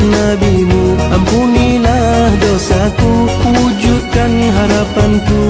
NabiMu, ampunilah dosaku, wujudkan harapanku.